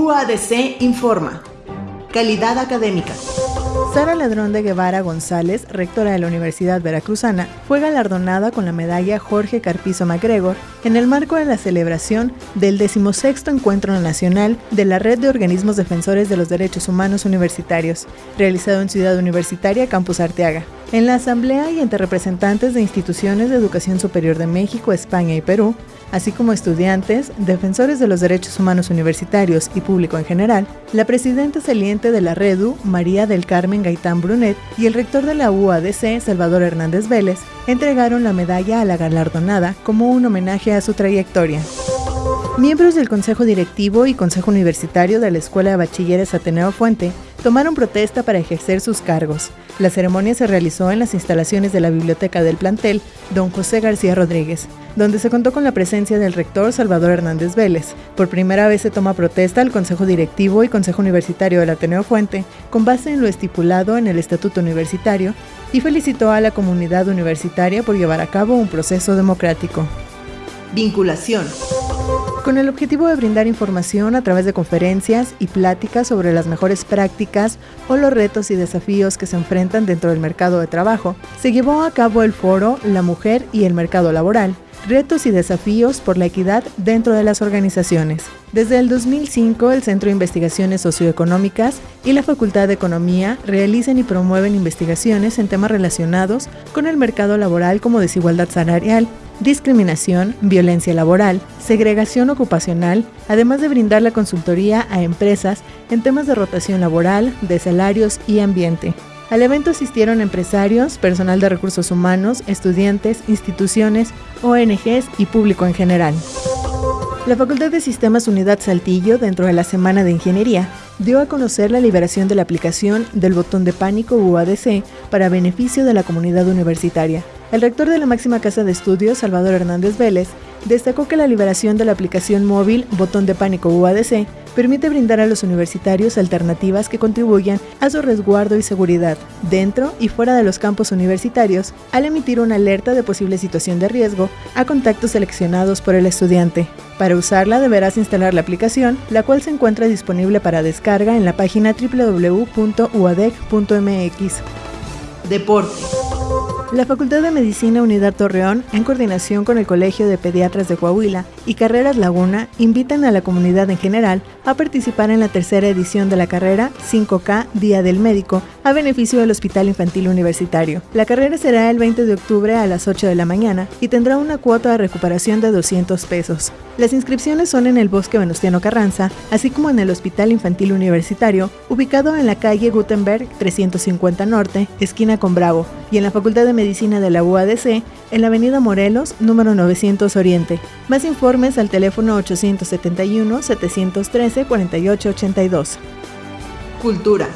UADC informa. Calidad académica. Sara Ladrón de Guevara González, rectora de la Universidad Veracruzana, fue galardonada con la medalla Jorge Carpizo MacGregor en el marco de la celebración del 16 Encuentro Nacional de la Red de Organismos Defensores de los Derechos Humanos Universitarios, realizado en Ciudad Universitaria Campus Arteaga. En la asamblea y entre representantes de instituciones de educación superior de México, España y Perú, así como estudiantes, defensores de los derechos humanos universitarios y público en general, la presidenta saliente de la REDU, María del Carmen Gaitán Brunet, y el rector de la UADC, Salvador Hernández Vélez, entregaron la medalla a la galardonada como un homenaje a su trayectoria. Miembros del Consejo Directivo y Consejo Universitario de la Escuela de Bachilleres Ateneo Fuente tomaron protesta para ejercer sus cargos. La ceremonia se realizó en las instalaciones de la biblioteca del plantel Don José García Rodríguez, donde se contó con la presencia del rector Salvador Hernández Vélez. Por primera vez se toma protesta al Consejo Directivo y Consejo Universitario del Ateneo Fuente, con base en lo estipulado en el Estatuto Universitario, y felicitó a la comunidad universitaria por llevar a cabo un proceso democrático. Vinculación con el objetivo de brindar información a través de conferencias y pláticas sobre las mejores prácticas o los retos y desafíos que se enfrentan dentro del mercado de trabajo, se llevó a cabo el foro La Mujer y el Mercado Laboral, retos y desafíos por la equidad dentro de las organizaciones. Desde el 2005, el Centro de Investigaciones Socioeconómicas y la Facultad de Economía realizan y promueven investigaciones en temas relacionados con el mercado laboral como desigualdad salarial, discriminación, violencia laboral, segregación ocupacional, además de brindar la consultoría a empresas en temas de rotación laboral, de salarios y ambiente. Al evento asistieron empresarios, personal de recursos humanos, estudiantes, instituciones, ONGs y público en general. La Facultad de Sistemas Unidad Saltillo, dentro de la Semana de Ingeniería, dio a conocer la liberación de la aplicación del botón de pánico UADC para beneficio de la comunidad universitaria. El rector de la máxima casa de estudios, Salvador Hernández Vélez, destacó que la liberación de la aplicación móvil Botón de Pánico UADC permite brindar a los universitarios alternativas que contribuyan a su resguardo y seguridad dentro y fuera de los campos universitarios al emitir una alerta de posible situación de riesgo a contactos seleccionados por el estudiante. Para usarla deberás instalar la aplicación, la cual se encuentra disponible para descarga en la página www.uadec.mx. Deporte. La Facultad de Medicina Unidad Torreón, en coordinación con el Colegio de Pediatras de Coahuila y Carreras Laguna, invitan a la comunidad en general a participar en la tercera edición de la carrera 5K Día del Médico a beneficio del Hospital Infantil Universitario. La carrera será el 20 de octubre a las 8 de la mañana y tendrá una cuota de recuperación de 200 pesos. Las inscripciones son en el Bosque Venustiano Carranza, así como en el Hospital Infantil Universitario, ubicado en la calle Gutenberg 350 Norte, esquina con Bravo, y en la Facultad de Medicina de la UADC en la Avenida Morelos, número 900 Oriente. Más informes al teléfono 871-713-4882. Cultura.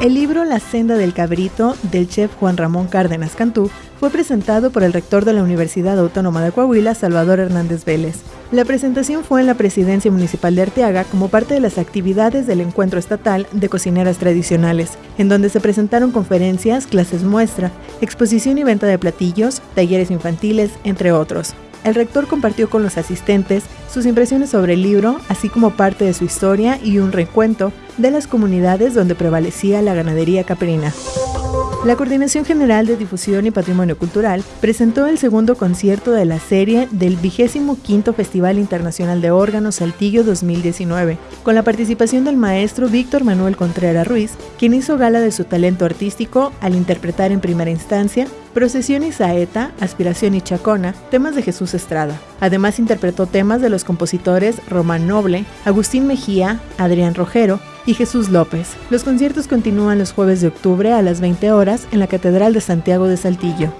El libro La senda del cabrito del chef Juan Ramón Cárdenas Cantú fue presentado por el rector de la Universidad Autónoma de Coahuila, Salvador Hernández Vélez. La presentación fue en la Presidencia Municipal de Arteaga como parte de las actividades del Encuentro Estatal de Cocineras Tradicionales, en donde se presentaron conferencias, clases muestra, exposición y venta de platillos, talleres infantiles, entre otros. El rector compartió con los asistentes sus impresiones sobre el libro, así como parte de su historia y un recuento de las comunidades donde prevalecía la ganadería caprina. La Coordinación General de Difusión y Patrimonio Cultural presentó el segundo concierto de la serie del 25 Festival Internacional de Órganos Saltillo 2019, con la participación del maestro Víctor Manuel Contreras Ruiz, quien hizo gala de su talento artístico al interpretar en primera instancia Procesión y Saeta, Aspiración y Chacona, temas de Jesús Estrada. Además interpretó temas de los compositores Román Noble, Agustín Mejía, Adrián Rojero, y Jesús López. Los conciertos continúan los jueves de octubre a las 20 horas en la Catedral de Santiago de Saltillo.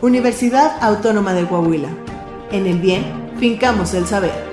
Universidad Autónoma de Coahuila. En el bien, fincamos el saber.